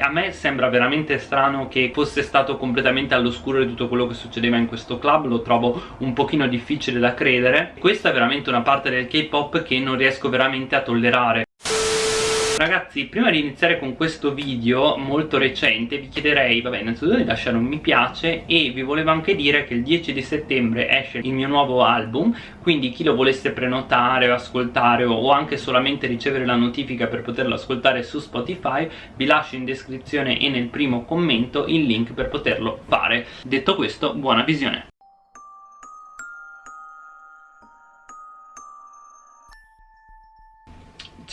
A me sembra veramente strano che fosse stato completamente all'oscuro di tutto quello che succedeva in questo club Lo trovo un pochino difficile da credere. Questa è veramente una parte del K-pop che non riesco veramente a tollerare Ragazzi, prima di iniziare con questo video molto recente vi chiederei, vabbè, innanzitutto di lasciare un mi piace e vi volevo anche dire che il 10 di settembre esce il mio nuovo album quindi chi lo volesse prenotare o ascoltare o anche solamente ricevere la notifica per poterlo ascoltare su Spotify vi lascio in descrizione e nel primo commento il link per poterlo fare. Detto questo, buona visione!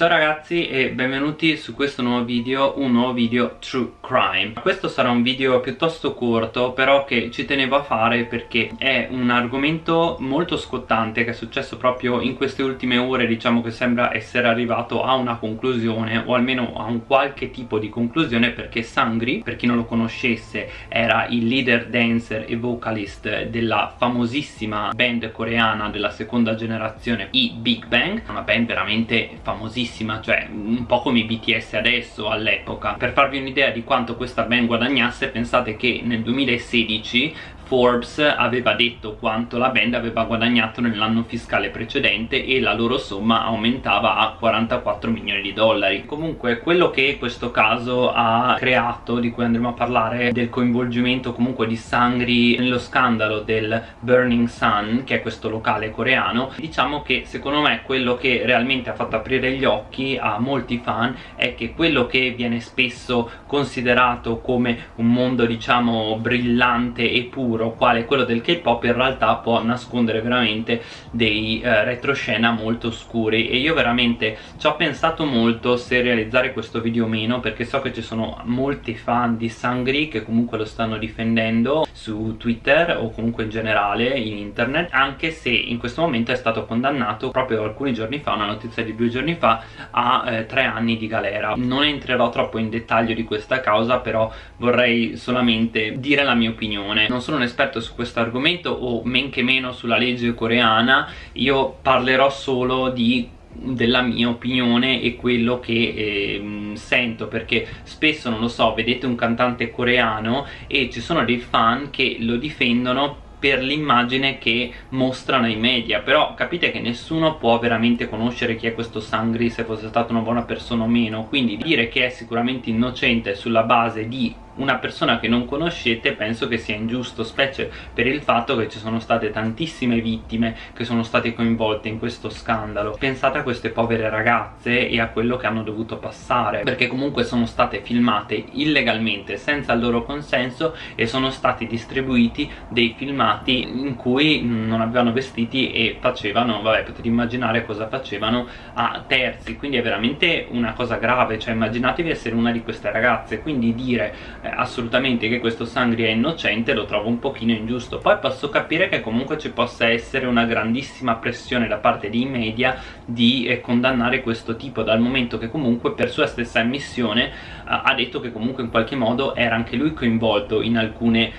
Ciao ragazzi e benvenuti su questo nuovo video, un nuovo video True Crime. Questo sarà un video piuttosto corto però che ci tenevo a fare perché è un argomento molto scottante che è successo proprio in queste ultime ore Diciamo che sembra essere arrivato a una conclusione o almeno a un qualche tipo di conclusione perché Sangri, per chi non lo conoscesse, era il leader dancer e vocalist della famosissima band coreana della seconda generazione i Big Bang Una band veramente famosissima bellissima cioè un po' come i BTS adesso all'epoca. Per farvi un'idea di quanto questa band guadagnasse pensate che nel 2016 Forbes aveva detto quanto la band aveva guadagnato nell'anno fiscale precedente e la loro somma aumentava a 44 milioni di dollari. Comunque quello che questo caso ha creato di cui andremo a parlare del coinvolgimento comunque di Sangri nello scandalo del Burning Sun che è questo locale coreano diciamo che secondo me quello che realmente ha fatto aprire gli occhi a molti fan è che quello che viene spesso considerato come un mondo diciamo brillante e puro oscuro quale quello del K-pop in realtà può nascondere veramente dei eh, retroscena molto oscuri e io veramente ci ho pensato molto se realizzare questo video o meno perché so che ci sono molti fan di Sangri che comunque lo stanno difendendo su Twitter o comunque in generale in internet anche se in questo momento è stato condannato proprio alcuni giorni fa, una notizia di due giorni fa a eh, tre anni di galera. Non entrerò troppo in dettaglio di questa causa però vorrei solamente dire la mia opinione. Non sono un esperto su questo argomento o men che meno sulla legge coreana io parlerò solo di della mia opinione e quello che eh, sento perché spesso non lo so vedete un cantante coreano e ci sono dei fan che lo difendono per l'immagine che mostrano i media però capite che nessuno può veramente conoscere chi è questo Sangri se fosse stata una buona persona o meno. Quindi dire che è sicuramente innocente sulla base di una persona che non conoscete penso che sia ingiusto specie per il fatto che ci sono state tantissime vittime che sono state coinvolte in questo scandalo. Pensate a queste povere ragazze e a quello che hanno dovuto passare perché comunque sono state filmate illegalmente senza il loro consenso e sono stati distribuiti dei filmati in cui non avevano vestiti e facevano, vabbè potete immaginare cosa facevano a terzi. Quindi è veramente una cosa grave cioè immaginatevi essere una di queste ragazze. Quindi dire assolutamente che questo Sangri è innocente lo trovo un pochino ingiusto. Poi posso capire che comunque ci possa essere una grandissima pressione da parte dei media di eh, condannare questo tipo dal momento che comunque per sua stessa ammissione eh, ha detto che comunque in qualche modo era anche lui coinvolto in alcune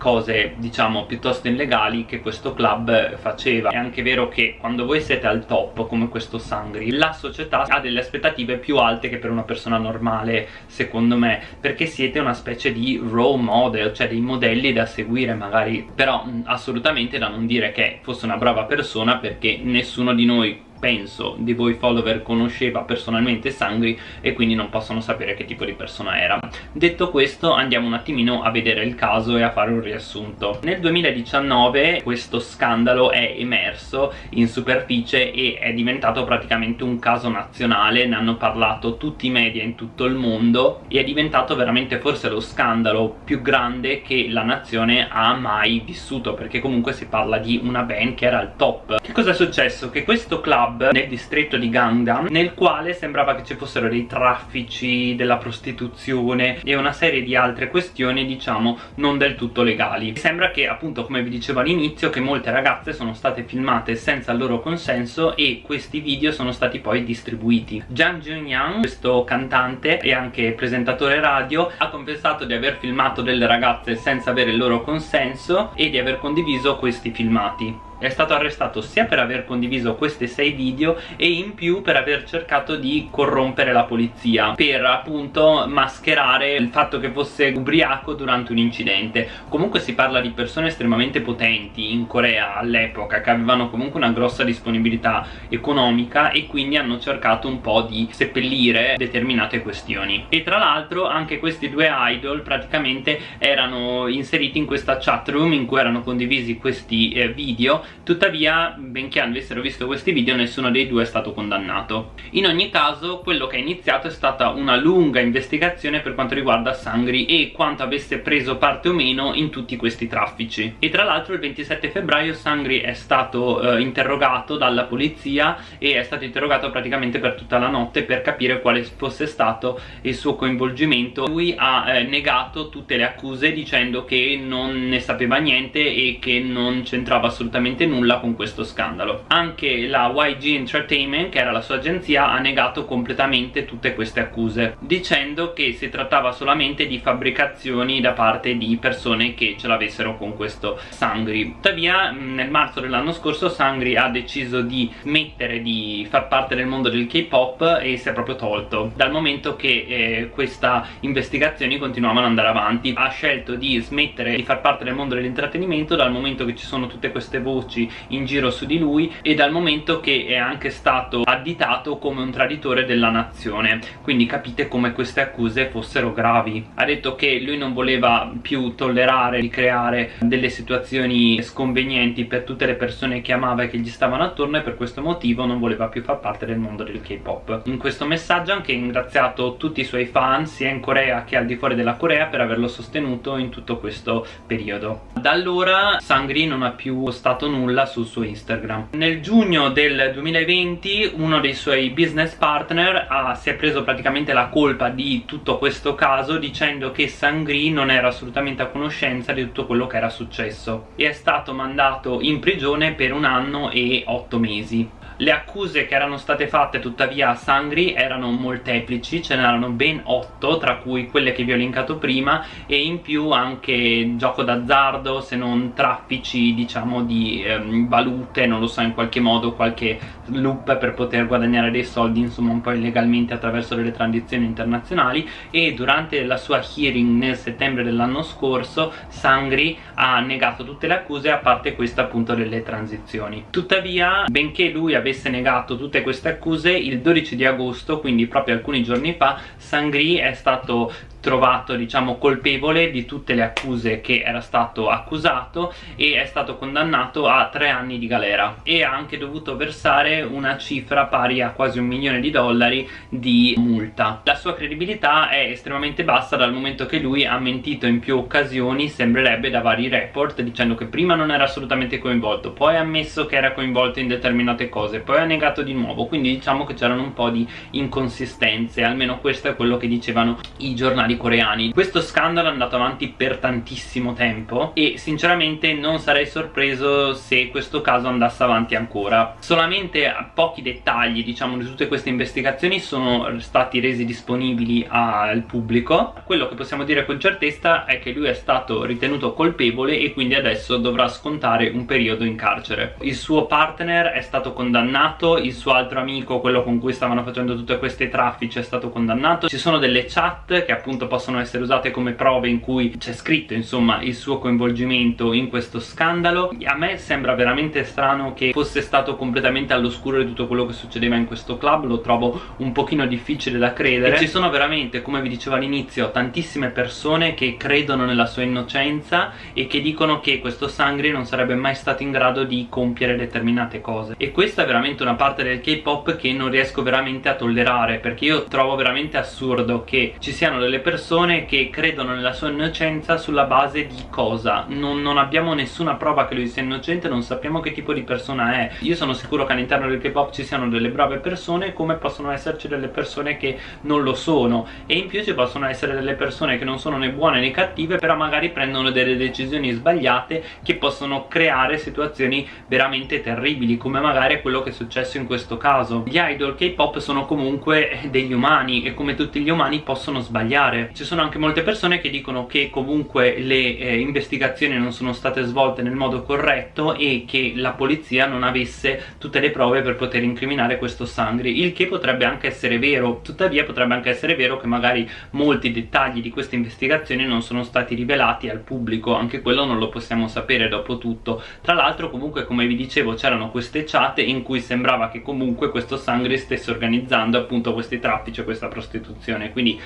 cose diciamo piuttosto illegali che questo club faceva. È anche vero che quando voi siete al top come questo Sangri la società ha delle aspettative più alte che per una persona normale secondo me perché siete una specie di role model cioè dei modelli da seguire magari. Però assolutamente da non dire che fosse una brava persona perché nessuno di noi penso di voi follower conosceva personalmente Sangri e quindi non possono sapere che tipo di persona era. Detto questo andiamo un attimino a vedere il caso e a fare un riassunto. Nel 2019 questo scandalo è emerso in superficie e è diventato praticamente un caso nazionale ne hanno parlato tutti i media in tutto il mondo e è diventato veramente forse lo scandalo più grande che la nazione ha mai vissuto perché comunque si parla di una band che era al top. Che cosa è successo? che questo club club nel distretto di Gangnam nel quale sembrava che ci fossero dei traffici, della prostituzione e una serie di altre questioni diciamo non del tutto legali. Sembra che appunto come vi dicevo all'inizio che molte ragazze sono state filmate senza il loro consenso e questi video sono stati poi distribuiti. Jang Jun-yang, questo cantante e anche presentatore radio ha confessato di aver filmato delle ragazze senza avere il loro consenso e di aver condiviso questi filmati è stato arrestato sia per aver condiviso questi sei video e in più per aver cercato di corrompere la polizia per appunto mascherare il fatto che fosse ubriaco durante un incidente. Comunque si parla di persone estremamente potenti in Corea all'epoca che avevano comunque una grossa disponibilità economica e quindi hanno cercato un po' di seppellire determinate questioni. E tra l'altro anche questi due idol praticamente erano inseriti in questa chat room in cui erano condivisi questi eh, video tuttavia benché avessero visto questi video nessuno dei due è stato condannato. In ogni caso quello che è iniziato è stata una lunga investigazione per quanto riguarda Sangri e quanto avesse preso parte o meno in tutti questi traffici. E tra l'altro il 27 febbraio Sangri è stato eh, interrogato dalla polizia e è stato interrogato praticamente per tutta la notte per capire quale fosse stato il suo coinvolgimento. Lui ha eh, negato tutte le accuse dicendo che non ne sapeva niente e che non c'entrava assolutamente nulla con questo scandalo. Anche la YG Entertainment che era la sua agenzia ha negato completamente tutte queste accuse dicendo che si trattava solamente di fabbricazioni da parte di persone che ce l'avessero con questo Sangri. Tuttavia nel marzo dell'anno scorso Sangri ha deciso di smettere di far parte del mondo del K-pop e si è proprio tolto dal momento che eh, queste investigazioni continuavano ad andare avanti. Ha scelto di smettere di far parte del mondo dell'intrattenimento dal momento che ci sono tutte queste voci in giro su di lui e dal momento che è anche stato additato come un traditore della nazione. Quindi capite come queste accuse fossero gravi. Ha detto che lui non voleva più tollerare di creare delle situazioni sconvenienti per tutte le persone che amava e che gli stavano attorno e per questo motivo non voleva più far parte del mondo del K-pop. In questo messaggio ha anche ringraziato tutti i suoi fan sia in Corea che al di fuori della Corea per averlo sostenuto in tutto questo periodo. Da allora Sangri non ha più postato nulla sul suo Instagram. Nel giugno del 2020 uno dei suoi business partner ha, si è preso praticamente la colpa di tutto questo caso dicendo che Sangri non era assolutamente a conoscenza di tutto quello che era successo. E è stato mandato in prigione per un anno e otto mesi le accuse che erano state fatte tuttavia a Sangri erano molteplici, ce n'erano ben 8 tra cui quelle che vi ho linkato prima e in più anche gioco d'azzardo se non traffici diciamo di ehm, valute, non lo so in qualche modo qualche loop per poter guadagnare dei soldi insomma un po' illegalmente attraverso delle transizioni internazionali. E durante la sua hearing nel settembre dell'anno scorso Sangri ha negato tutte le accuse a parte questa appunto delle transizioni. Tuttavia benché lui avesse negato tutte queste accuse il 12 di agosto quindi proprio alcuni giorni fa Sangri è stato trovato diciamo colpevole di tutte le accuse che era stato accusato e è stato condannato a tre anni di galera e ha anche dovuto versare una cifra pari a quasi un milione di dollari di multa. La sua credibilità è estremamente bassa dal momento che lui ha mentito in più occasioni sembrerebbe da vari report dicendo che prima non era assolutamente coinvolto poi ha ammesso che era coinvolto in determinate cose poi ha negato di nuovo quindi diciamo che c'erano un po' di inconsistenze almeno questo è quello che dicevano i giornali giornali coreani. Questo scandalo è andato avanti per tantissimo tempo e sinceramente non sarei sorpreso se questo caso andasse avanti ancora. Solamente pochi dettagli diciamo di tutte queste investigazioni sono stati resi disponibili al pubblico. Quello che possiamo dire con certezza è che lui è stato ritenuto colpevole e quindi adesso dovrà scontare un periodo in carcere. Il suo partner è stato condannato il suo altro amico quello con cui stavano facendo tutte queste traffici è stato condannato. Ci sono delle chat che appunto appunto possono essere usate come prove in cui c'è scritto insomma il suo coinvolgimento in questo scandalo. A me sembra veramente strano che fosse stato completamente all'oscuro di tutto quello che succedeva in questo club lo trovo un pochino difficile da credere. E ci sono veramente come vi dicevo all'inizio tantissime persone che credono nella sua innocenza e che dicono che questo Sangri non sarebbe mai stato in grado di compiere determinate cose. E questa è veramente una parte del K-pop che non riesco veramente a tollerare perché io trovo veramente assurdo che ci siano delle persone persone che credono nella sua innocenza sulla base di cosa? Non, non, abbiamo nessuna prova che lui sia innocente non sappiamo che tipo di persona è. Io sono sicuro che all'interno del K-pop ci siano delle brave persone come possono esserci delle persone che non lo sono. E in più ci possono essere delle persone che non sono né buone né cattive però magari prendono delle decisioni sbagliate che possono creare situazioni veramente terribili come magari quello che è successo in questo caso. Gli idol K-pop sono comunque degli umani e come tutti gli umani possono sbagliare fare ci sono anche molte persone che dicono che comunque le eh, investigazioni non sono state svolte nel modo corretto e che la polizia non avesse tutte le prove per poter incriminare questo Sangri il che potrebbe anche essere vero. Tuttavia potrebbe anche essere vero che magari molti dettagli di queste investigazioni non sono stati rivelati al pubblico. Anche quello non lo possiamo sapere dopo tutto. Tra l'altro comunque come vi dicevo c'erano queste chat in cui sembrava che comunque questo Sangri stesse organizzando appunto questi traffici e questa prostituzione. Quindi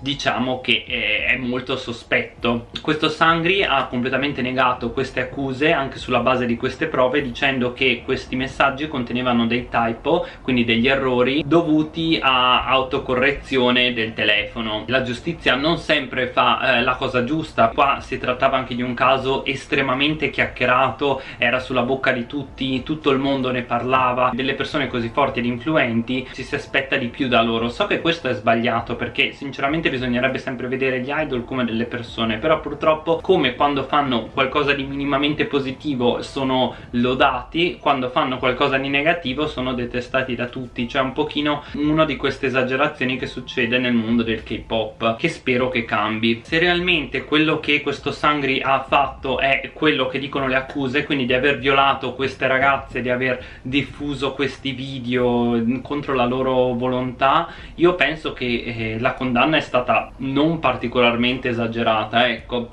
diciamo che è molto sospetto. Questo Sangri ha completamente negato queste accuse anche sulla base di queste prove dicendo che questi messaggi contenevano dei typo quindi degli errori dovuti a autocorrezione del telefono. La giustizia non sempre fa eh, la cosa giusta. Qua si trattava anche di un caso estremamente chiacchierato era sulla bocca di tutti tutto il mondo ne parlava delle persone così forti ed influenti ci si aspetta di più da loro. So che questo è sbagliato perché sinceramente bisognerebbe sempre vedere gli idol come delle persone però purtroppo come quando fanno qualcosa di minimamente positivo sono lodati quando fanno qualcosa di negativo sono detestati da tutti. Cioè un pochino una di queste esagerazioni che succede nel mondo del K-pop che spero che cambi. Se realmente quello che questo Sangri ha fatto è quello che dicono le accuse quindi di aver violato queste ragazze di aver diffuso questi video contro la loro volontà io penso che eh, la condanna è stata stata non particolarmente esagerata ecco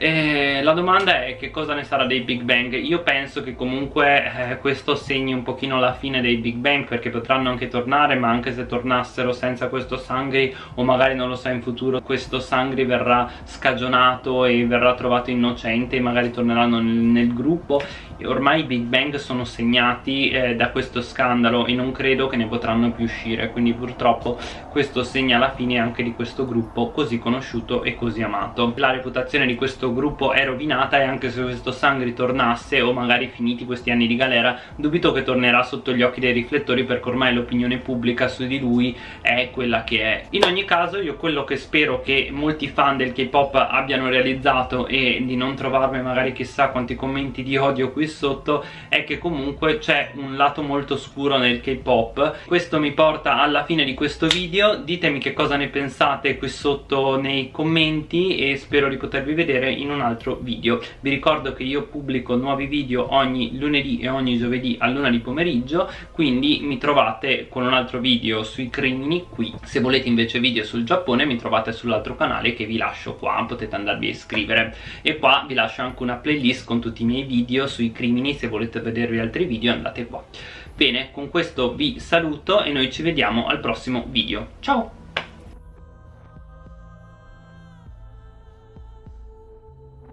e la domanda è che cosa ne sarà dei Big Bang? Io penso che comunque eh, questo segni un pochino la fine dei Big Bang perché potranno anche tornare ma anche se tornassero senza questo Sangri o magari non lo sa in futuro questo Sangri verrà scagionato e verrà trovato innocente e magari torneranno nel, nel gruppo ormai i Big Bang sono segnati eh, da questo scandalo e non credo che ne potranno più uscire quindi purtroppo questo segna la fine anche di questo gruppo così conosciuto e così amato. La reputazione di questo gruppo è rovinata e anche se questo Sang ritornasse o magari finiti questi anni di galera dubito che tornerà sotto gli occhi dei riflettori perché ormai l'opinione pubblica su di lui è quella che è. In ogni caso io quello che spero che molti fan del K-pop abbiano realizzato e di non trovarmi magari chissà quanti commenti di odio qui sotto è che comunque c'è un lato molto scuro nel K-pop. Questo mi porta alla fine di questo video. Ditemi che cosa ne pensate qui sotto nei commenti e spero di potervi vedere in un altro video. Vi ricordo che io pubblico nuovi video ogni lunedì e ogni giovedì a luna di pomeriggio quindi mi trovate con un altro video sui crimini qui. Se volete invece video sul Giappone mi trovate sull'altro canale che vi lascio qua potete andarvi a iscrivere. E qua vi lascio anche una playlist con tutti i miei video sui crimini se volete vedervi altri video andate qua. Bene con questo vi saluto e noi ci vediamo al prossimo video. Ciao